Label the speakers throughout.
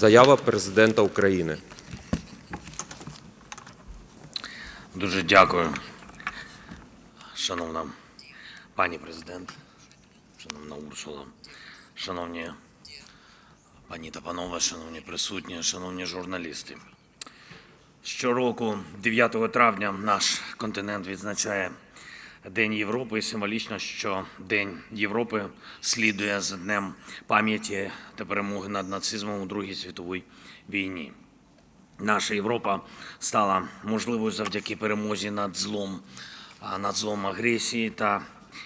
Speaker 1: Заява президента України.
Speaker 2: Дуже дякую, шановна пані президент, шановна Урсула, шановні пані та панове, шановні присутні, шановні журналісти. Щороку, 9 травня, наш континент відзначає День Європи і символічно, що День Європи слідує за Днем пам'яті та перемоги над нацизмом у Другій світовій війні. Наша Європа стала можливою завдяки перемозі над злом, над злом агресії та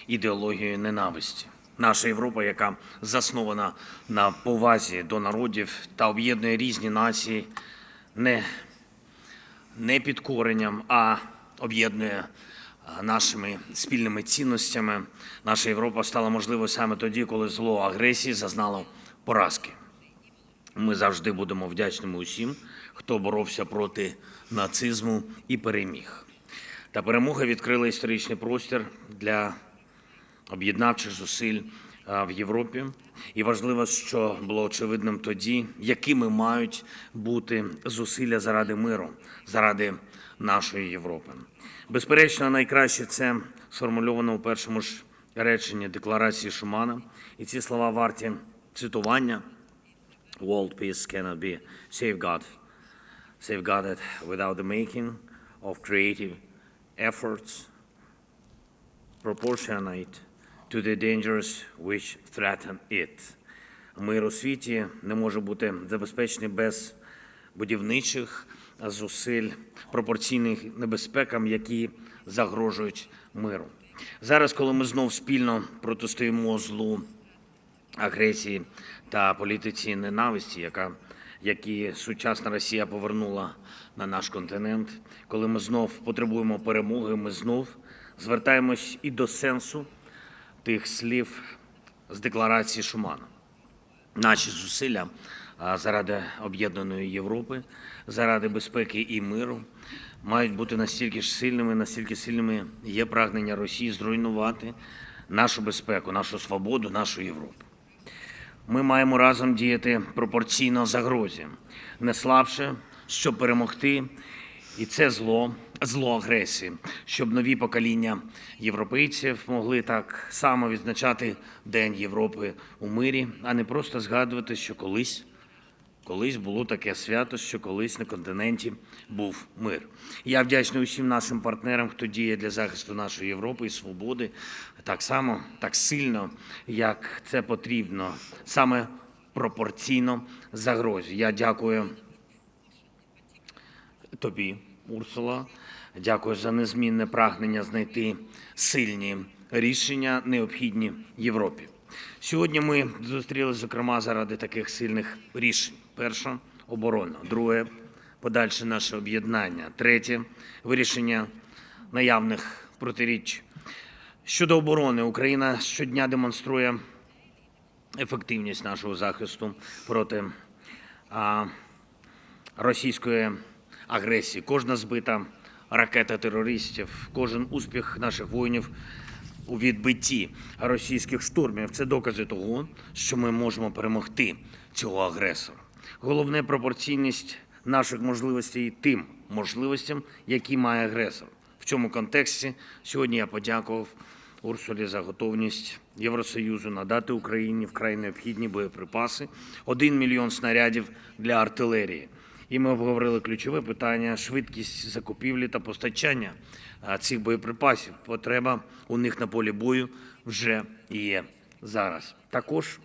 Speaker 2: ідеологією ненависті. Наша Європа, яка заснована на повазі до народів та об'єднує різні нації, не, не підкоренням, а об'єднує нашими спільними цінностями. Наша Європа стала можливою саме тоді, коли зло агресії зазнало поразки. Ми завжди будемо вдячними усім, хто боровся проти нацизму і переміг. Та перемога відкрила історичний простір для об'єднавчих зусиль в Європі. І важливо, що було очевидним тоді, якими мають бути зусилля заради миру, заради нашої Європи. Безперечно, найкраще це сформульовано у першому ж реченні декларації Шумана. І ці слова варті цитування. World peace cannot be safeguarded, safeguarded without the making of creative efforts proportionate to the dangers which threaten it. Мир у світі не може бути забезпечений без будівничих зусиль, пропорційних небезпекам, які загрожують миру. Зараз, коли ми знов спільно протистоїмо злу агресії та політиці ненависті, яка, які сучасна Росія повернула на наш континент. Коли ми знов потребуємо перемоги, ми знов звертаємось і до сенсу тих слів з декларації Шумана. Наші зусилля заради об'єднаної Європи, заради безпеки і миру мають бути настільки ж сильними, настільки сильними є прагнення Росії зруйнувати нашу безпеку, нашу свободу, нашу Європу. Ми маємо разом діяти пропорційно загрозі, не слабше, щоб перемогти і це зло, зло агресії, щоб нові покоління європейців могли так само відзначати День Європи у мирі, а не просто згадувати, що колись. Колись було таке свято, що колись на континенті був мир. Я вдячний усім нашим партнерам, хто діє для захисту нашої Європи і свободи так само, так сильно, як це потрібно, саме пропорційно загрозі. Я дякую тобі, Урсула. Дякую за незмінне прагнення знайти сильні рішення, необхідні Європі. Сьогодні ми зустрілися, зокрема, заради таких сильних рішень: перше оборона, друге подальше наше об'єднання, третє вирішення наявних протиріч. Щодо оборони, Україна щодня демонструє ефективність нашого захисту проти російської агресії. Кожна збита ракета терористів, кожен успіх наших воїнів у відбитті російських штурмів це докази того, що ми можемо перемогти цього агресора. Головне пропорційність наших можливостей тим можливостям, які має агресор. В цьому контексті сьогодні я подякував Урсулі за готовність Євросоюзу надати Україні вкрай необхідні боєприпаси, 1 мільйон снарядів для артилерії. І ми обговорили ключове питання швидкість закупівлі та постачання цих боєприпасів. Потреба у них на полі бою вже є зараз. Також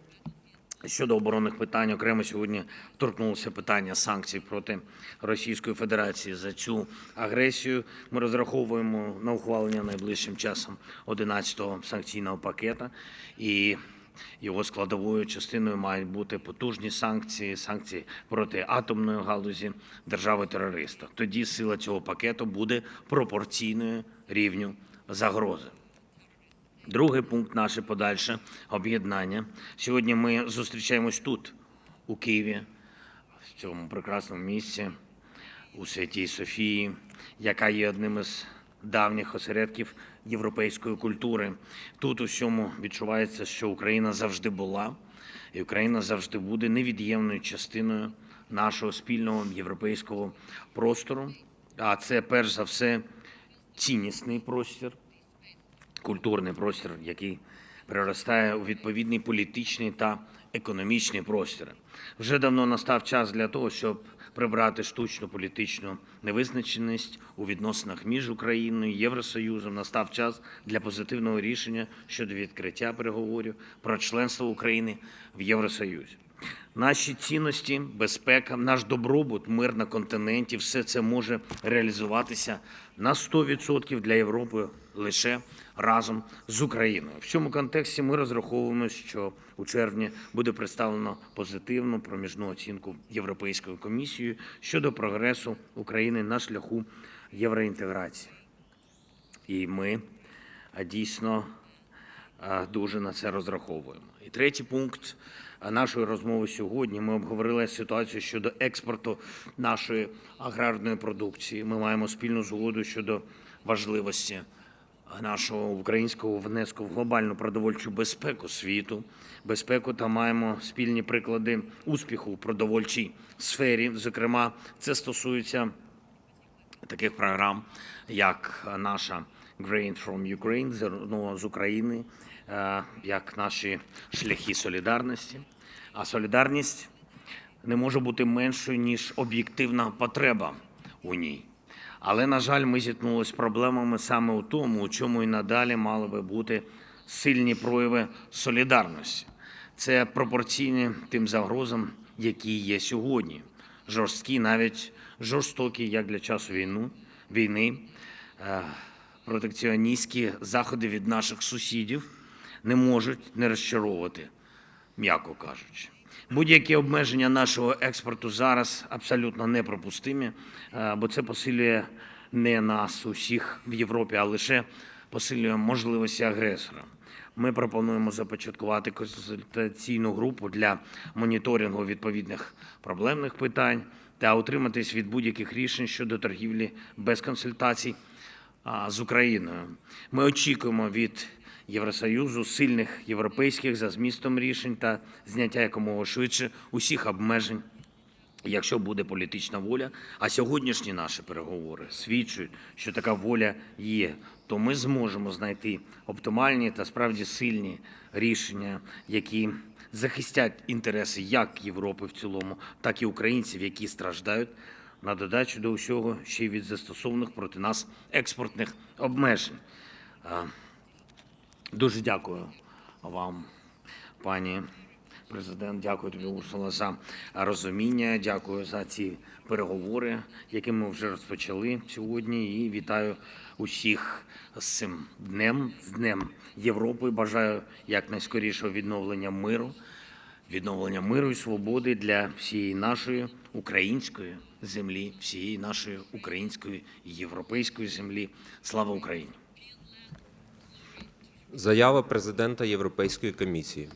Speaker 2: Щодо оборонних питань, окремо сьогодні торкнулося питання санкцій проти Російської Федерації за цю агресію. Ми розраховуємо на ухвалення найближчим часом 11-го санкційного пакета, і його складовою частиною мають бути потужні санкції, санкції проти атомної галузі держави-терориста. Тоді сила цього пакету буде пропорційною рівню загрози. Другий пункт наше подальше об'єднання. Сьогодні ми зустрічаємось тут, у Києві, в цьому прекрасному місці, у Святій Софії, яка є одним із давніх осередків європейської культури. Тут усьому відчувається, що Україна завжди була, і Україна завжди буде невід'ємною частиною нашого спільного європейського простору. А це перш за все ціннісний простір, культурний простір, який переростає у відповідний політичний та економічний простір. Вже давно настав час для того, щоб прибрати штучну політичну невизначеність у відносинах між Україною і Євросоюзом. Настав час для позитивного рішення щодо відкриття переговорів про членство України в Євросоюзі. Наші цінності, безпека, наш добробут, мир на континенті все це може реалізуватися на 100% для Європи лише разом з Україною. В цьому контексті ми розраховуємо, що у червні буде представлено позитивну проміжну оцінку Європейською комісією щодо прогресу України на шляху євроінтеграції. І ми дійсно дуже на це розраховуємо. І третій пункт нашої розмови сьогодні. Ми обговорили ситуацію щодо експорту нашої аграрної продукції. Ми маємо спільну згоду щодо важливості нашого українського внеску в глобальну продовольчу безпеку світу, безпеку та маємо спільні приклади успіху в продовольчій сфері. Зокрема, це стосується таких програм, як наша Grain from Ukraine, зерно з України, е, як наші шляхи солідарності. А солідарність не може бути меншою, ніж об'єктивна потреба у ній. Але, на жаль, ми зіткнулися з проблемами саме у тому, у чому і надалі мали би бути сильні прояви солідарності. Це пропорційні тим загрозам, які є сьогодні. Жорсткі, навіть жорстокі, як для часу війну, війни, е, протекціоністські заходи від наших сусідів не можуть не розчаровувати, м'яко кажучи. Будь-які обмеження нашого експорту зараз абсолютно неприпустимі, е, бо це посилює не нас усіх в Європі, а лише посилює можливості агресора. Ми пропонуємо започаткувати консультаційну групу для моніторингу відповідних проблемних питань та утриматись від будь-яких рішень щодо торгівлі без консультацій з Україною. Ми очікуємо від Євросоюзу сильних європейських за змістом рішень та зняття якомога швидше усіх обмежень. Якщо буде політична воля, а сьогоднішні наші переговори свідчують, що така воля є, то ми зможемо знайти оптимальні та справді сильні рішення, які захистять інтереси як Європи в цілому, так і українців, які страждають на додачу до усього ще й від застосованих проти нас експортних обмежень. Дуже дякую вам, пані президент. Дякую тобі, Урсула, за розуміння. Дякую за ці переговори, які ми вже розпочали сьогодні. І вітаю усіх з цим днем, з Днем Європи. Бажаю якнайскорішого відновлення миру, відновлення миру і свободи для всієї нашої української землі, всієї нашої української європейської землі. Слава Україні!
Speaker 1: Заява президента Європейської комісії.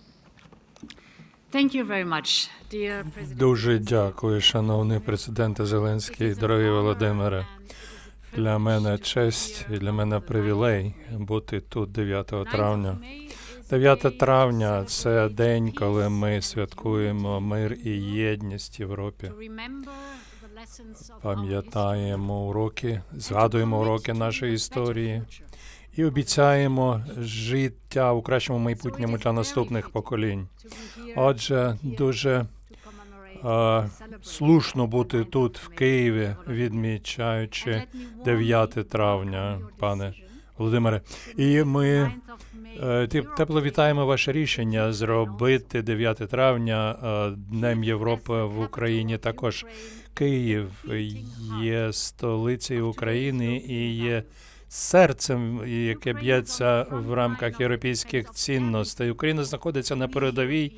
Speaker 3: Thank you very much, dear
Speaker 4: Дуже дякую, шановний президенте Зеленський, дорогий Володимире. Для мене честь і для мене привілей бути тут 9 травня. 9 травня це день, коли ми святкуємо мир і єдність в Європі. Пам'ятаємо уроки, згадуємо уроки нашої історії і обіцяємо життя у кращому майбутньому для наступних поколінь. Отже, дуже е, слушно бути тут, в Києві, відмічаючи 9 травня, пане Володимире. І ми е, тепло вітаємо ваше рішення зробити 9 травня е, Днем Європи в Україні. Також Київ є столицею України і є серцем, яке б'ється в рамках європейських цінностей. Україна знаходиться на передовій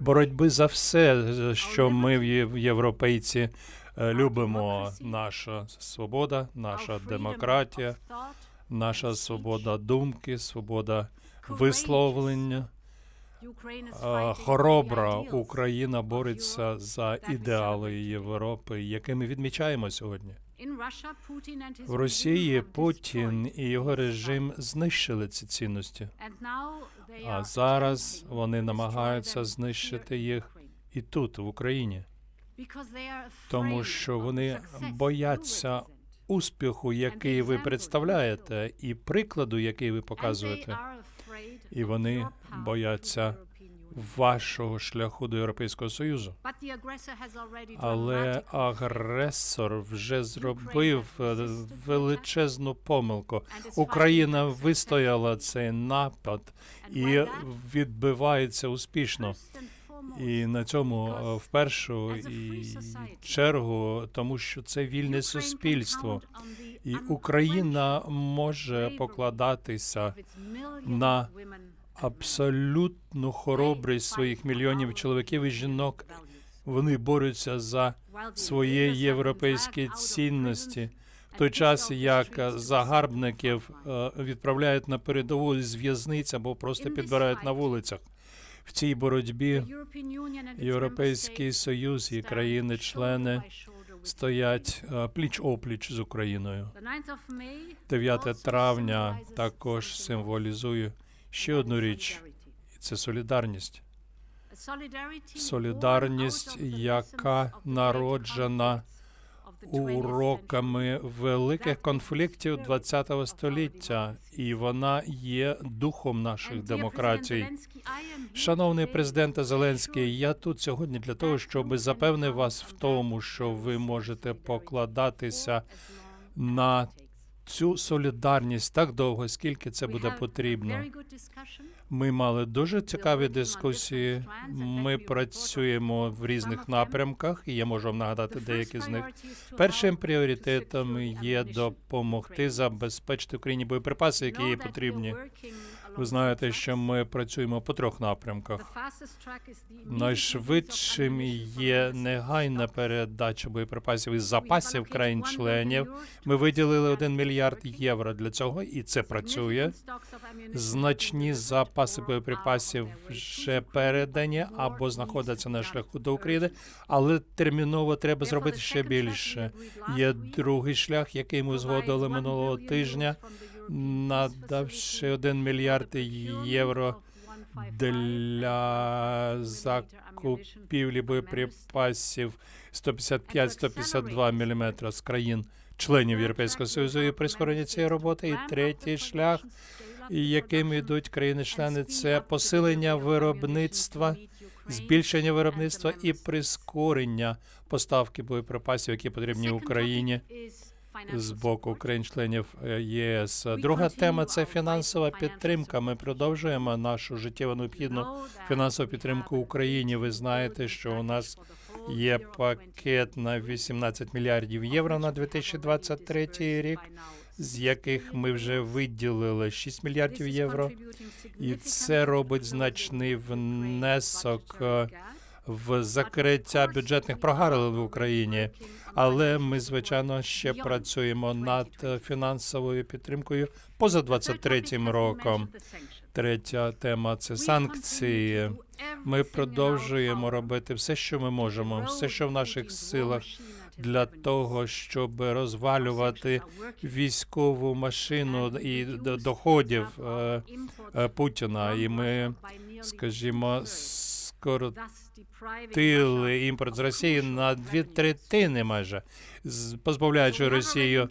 Speaker 4: боротьби за все, що ми в європейці е, любимо. Наша свобода, наша демократія, наша свобода думки, свобода висловлення. Е, Хоробра Україна бореться за ідеали Європи, які ми відмічаємо сьогодні. В Росії Путін і його режим знищили ці цінності, а зараз вони намагаються знищити їх і тут, в Україні. тому що вони бояться успіху, який ви представляєте, і прикладу, який ви показуєте. І вони бояться вашого шляху до Європейського Союзу. Але агресор вже зробив е, величезну помилку. Україна вистояла цей напад і відбивається успішно. І на цьому е, в першу чергу, тому що це вільне суспільство, і Україна може покладатися на абсолютну хоробрість своїх мільйонів чоловіків і жінок. Вони борються за свої європейські цінності. В той час як загарбників е, відправляють на передову з в'язниць або просто підбирають на вулицях. В цій боротьбі Європейський Союз і країни-члени стоять е, пліч опліч з Україною. 9 травня також символізує ще одну річ, це солідарність. Солідарність, яка народжена уроками великих конфліктів ХХ століття, і вона є духом наших демократій. Шановний президенте Зеленський, я тут сьогодні для того, щоб запевнити вас в тому, що ви можете покладатися на цю солідарність так довго, скільки це буде потрібно. Ми мали дуже цікаві дискусії. Ми працюємо в різних напрямках, і я можу вам нагадати деякі з них. Першим пріоритетом є допомогти забезпечити Україні боєприпаси, які їй потрібні. Ви знаєте, що ми працюємо по трьох напрямках. Найшвидшим є негайна передача боєприпасів із запасів країн-членів. Ми виділили 1 мільярд євро для цього, і це працює. Значні запаси боєприпасів вже передані або знаходяться на шляху до України, але терміново треба зробити ще більше. Є другий шлях, який ми згодили минулого тижня, надавши 1 мільярд євро для закупівлі боєприпасів 155-152 мм з країн членів Європейського Союзу і прискорення цієї роботи. І третій шлях, яким йдуть країни-члени, це посилення виробництва, збільшення виробництва і прискорення поставки боєприпасів, які потрібні Україні з боку країн-членів е, ЄС. Друга тема це фінансова підтримка. Ми продовжуємо нашу життєво необхідну фінансову підтримку Україні. Ви знаєте, що у нас є пакет на 18 мільярдів євро на 2023 рік, з яких ми вже виділили 6 мільярдів євро, і це робить значний внесок. е, в закриття бюджетних прогалин в Україні, але ми звичайно ще працюємо над е, фінансовою підтримкою поза 23-м роком. Третя тема це санкції. Ми продовжуємо робити все, що ми можемо, все, що в наших силах, для того, щоб розвалювати військову машину і доходів е, е, Путіна. І ми, скажімо, скоротили імпорт з Росії на дві третини, майже позбавляючи Росію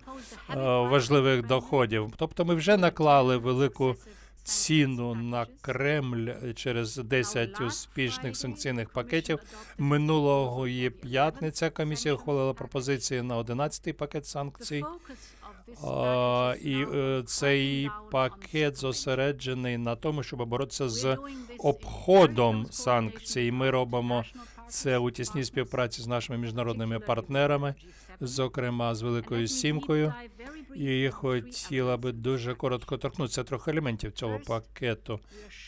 Speaker 4: е, важливих доходів. Тобто, ми вже наклали велику ціну на Кремль через 10 успішних санкційних пакетів. Минулого п'ятниця. Комісія ухвалила пропозиції на 11-й пакет санкцій. А, і е, цей пакет зосереджений на тому, щоб боротися з обходом санкцій. Ми робимо це у тісній співпраці з нашими міжнародними партнерами, зокрема з Великою Сімкою. І хотіла би дуже коротко торкнутися трьох елементів цього пакету.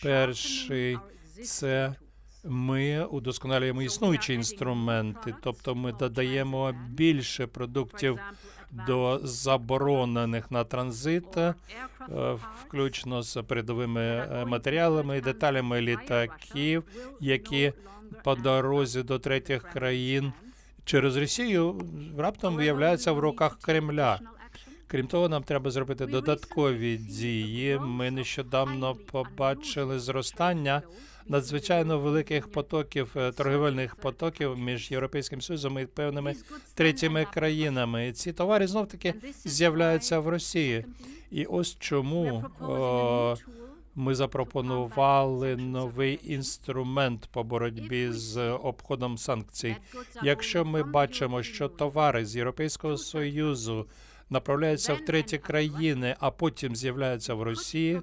Speaker 4: Перший це ми удосконалюємо існуючі інструменти, тобто ми додаємо більше продуктів до заборонених на транзит, е, включно з передовими е, матеріалами і деталями літаків, які по дорозі до третіх країн через Росію раптом виявляються в руках Кремля. Крім того, нам треба зробити додаткові дії. Ми нещодавно побачили зростання надзвичайно великих потоків е, торгівельних потоків між європейським союзом і певними третіми країнами. І ці товари знов таки з'являються в Росії. І ось чому о, ми запропонували новий інструмент по боротьбі з обходом санкцій. Якщо ми бачимо, що товари з Європейського союзу направляються в треті країни, а потім з'являються в Росії,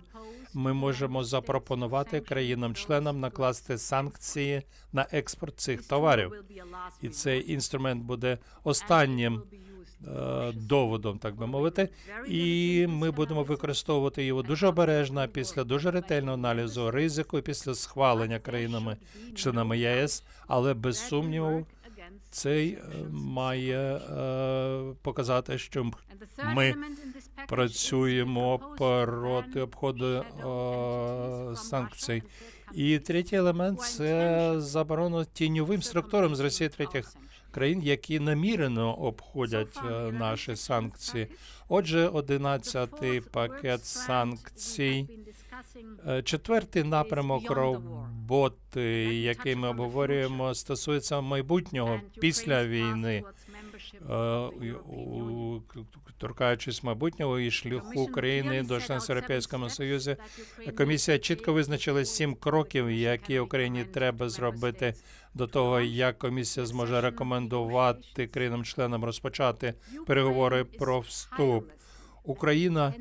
Speaker 4: ми можемо запропонувати країнам-членам накласти санкції на експорт цих товарів. І цей інструмент буде останнім е, доводом, так би мовити, і ми будемо використовувати його дуже обережно після дуже ретельного аналізу ризику після схвалення країнами членами ЄС, але без сумніву цей е, має е, показати, що ми працюємо проти обходу е, санкцій. І третій елемент це заборона тіньовим структурам з Росії третіх країн, які намірено обходять наші санкції. Отже, одинадцятий пакет санкцій. Е, Четвертий напрямок роботи, який ми обговорюємо, стосується майбутнього після війни. Е, торкаючись майбутнього і шляху України до членства Європейському Союзі, комісія чітко визначила сім кроків, які Україні треба зробити до того, як комісія зможе рекомендувати країнам-членам розпочати переговори про вступ. Україна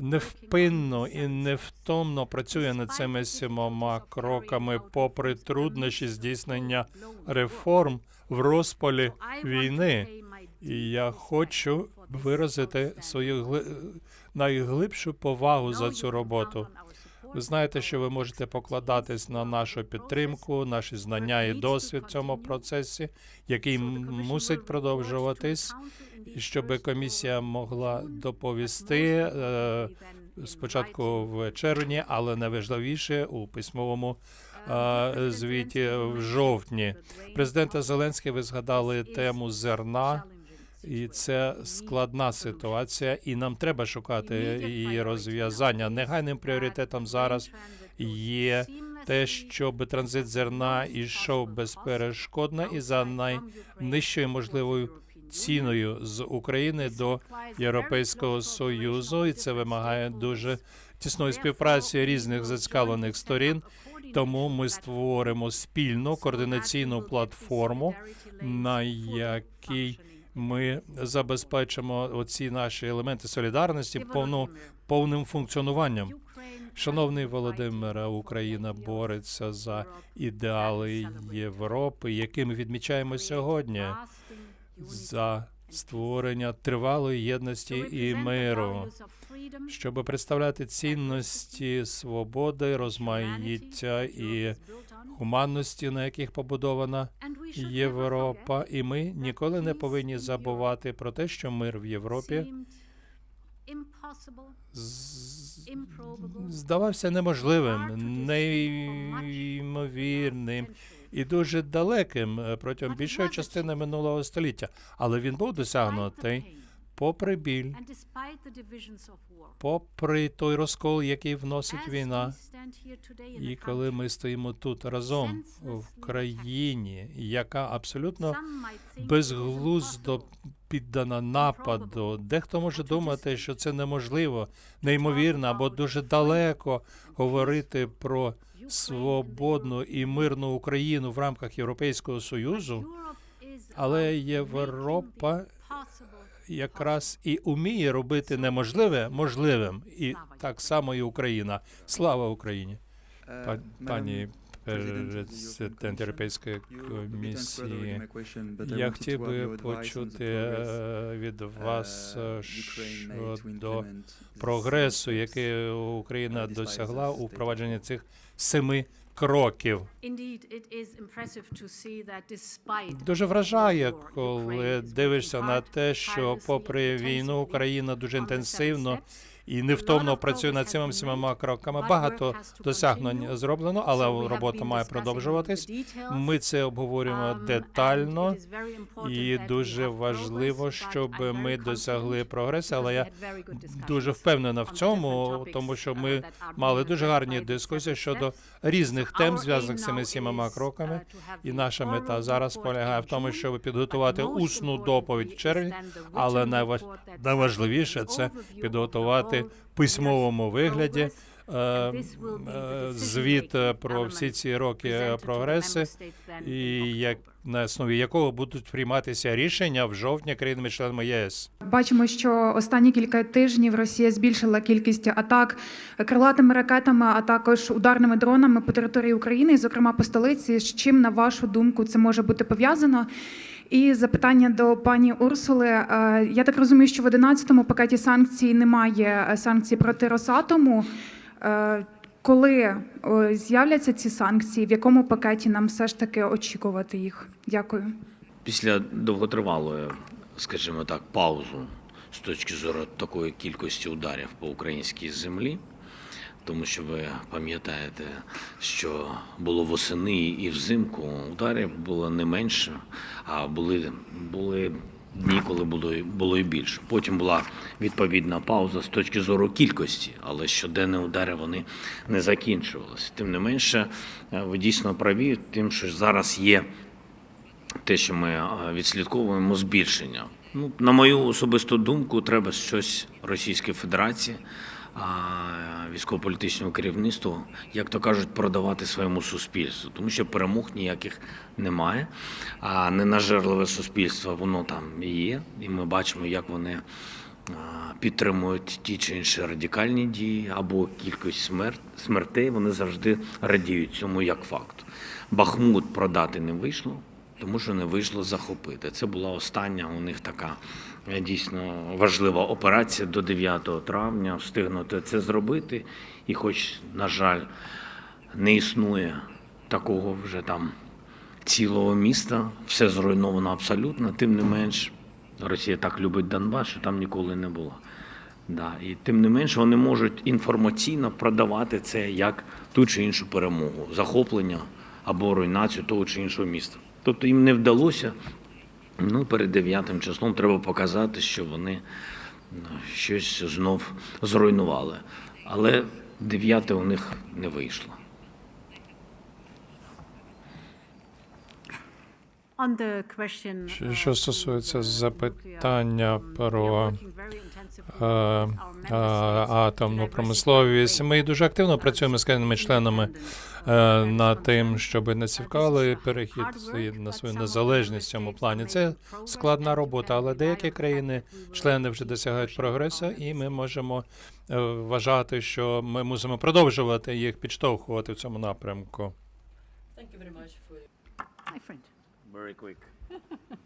Speaker 4: невпинно і невтомно працює над цими сімома кроками, попри труднощі здійснення реформ в розпалі війни. І я хочу виразити свою гли- найглибшу повагу за цю роботу. Ви знаєте, що ви можете покладатись на нашу підтримку, наші знання і досвід в цьому процесі, який мусить продовжуватись, щоб комісія могла доповісти е, спочатку в червні, але найважливіше у письмовому е, звіті в жовтні. Президента Зеленський ви згадали тему зерна. І це складна ситуація, і нам треба шукати її розв'язання. Негайним пріоритетом зараз є те, щоб транзит зерна йшов безперешкодно і за найнижчою можливою ціною з України до Європейського союзу, і це вимагає дуже тісної співпраці різних зацікавлених сторін. Тому ми створимо спільну координаційну платформу, на якій ми забезпечимо оці наші елементи солідарності повну, повним функціонуванням. Шановний Володимире, Україна бореться за ідеали Європи, які ми відмічаємо сьогодні, за створення тривалої єдності і миру, щоб представляти цінності свободи, розмаїття і гуманності, на яких побудована Європа, і ми ніколи не повинні забувати про те, що мир в Європі здавався неможливим, неймовірним і дуже далеким е, протягом більшої частини минулого століття. Але він був досягнутий попри біль, попри той розкол, який вносить війна. І коли ми стоїмо тут разом в країні, яка абсолютно безглуздо піддана нападу. Дехто може думати, що це неможливо, неймовірно або дуже далеко говорити про свободну і мирну Україну в рамках Європейського союзу, але Європа якраз і уміє робити неможливе можливим, і так само і Україна. Слава Україні, Па- пані президент Європейської комісії. Я хотів би почути е, від вас е, щодо прогресу, який Україна досягла у впровадженні цих семи кроків. Дуже вражає, коли дивишся на те, що попри війну Україна дуже інтенсивно і невтомно працює над цими всіма кроками. Багато досягнень зроблено, але робота має продовжуватись. Ми це обговорюємо детально, і дуже важливо, щоб ми досягли прогресу. Але я дуже впевнена в цьому, тому що ми мали дуже гарні дискусії щодо різних тем, зв'язаних з цими сімома кроками. І наша мета зараз полягає в тому, щоб підготувати усну доповідь в червні, але найваж... найважливіше це підготувати в письмовому вигляді. е, е, Звіт е, про всі ці роки прогреси, і як на основі якого будуть прийматися рішення в жовтні країнами-членами ЄС.
Speaker 5: Бачимо, що останні кілька тижнів Росія збільшила кількість атак крилатими ракетами, а також ударними дронами по території України, зокрема по столиці. З чим, на вашу думку, це може бути пов'язано? І запитання до пані Урсули. Е, Я так розумію, що в 11-му пакеті санкцій немає е, санкцій проти Росатому. Е, Коли з'являться ці санкції, в якому пакеті нам все ж таки очікувати їх? Дякую.
Speaker 2: Після довготривалої, скажімо так, паузу з точки зору такої кількості ударів по українській землі, тому що ви пам'ятаєте, що було восени і взимку ударів було не менше, а були, були дні, коли було, було і більше. Потім була відповідна пауза з точки зору кількості, але щоденні удари вони не закінчувалися. Тим не менше, е, ви дійсно праві, тим, що зараз є те, що ми е, відслідковуємо збільшення. Ну, на мою особисту думку, треба щось Російській Федерації, а, військово-політичному керівництву, як то кажуть, продавати своєму суспільству, тому що перемог ніяких немає. А ненажерливе суспільство, воно там і є, і ми бачимо, як вони підтримують ті чи інші радикальні дії або кількість смерть, смертей, вони завжди радіють цьому як факту. Бахмут продати не вийшло, тому що не вийшло захопити. Це була остання у них така е, дійсно важлива операція до 9 травня. Встигнути це зробити. І, хоч, на жаль, не існує такого вже там цілого міста, все зруйновано абсолютно, тим не менш, Росія так любить Донбас, що там ніколи не було. Да, і тим не менше вони можуть інформаційно продавати це як ту чи іншу перемогу, захоплення або руйнацію того чи іншого міста. Тобто їм не вдалося. Ну, перед 9 числом треба показати, що вони ну, щось знов зруйнували. Але 9 у них не вийшло.
Speaker 4: Що-
Speaker 3: uh,
Speaker 4: що стосується запитання про, е, е, атомну промисловість. Ми дуже активно працюємо з країнами членами е, над тим, щоб не
Speaker 3: Uh,
Speaker 4: цікавили перехід на свою незалежність в цьому плані. Це складна робота, але деякі
Speaker 3: on the fact
Speaker 4: країни,
Speaker 3: that we will
Speaker 4: члени вже досягають прогресу, і ми можемо е, вважати, що ми мусимо продовжувати їх підштовхувати в цьому напрямку.
Speaker 3: My friend.
Speaker 2: Very quick.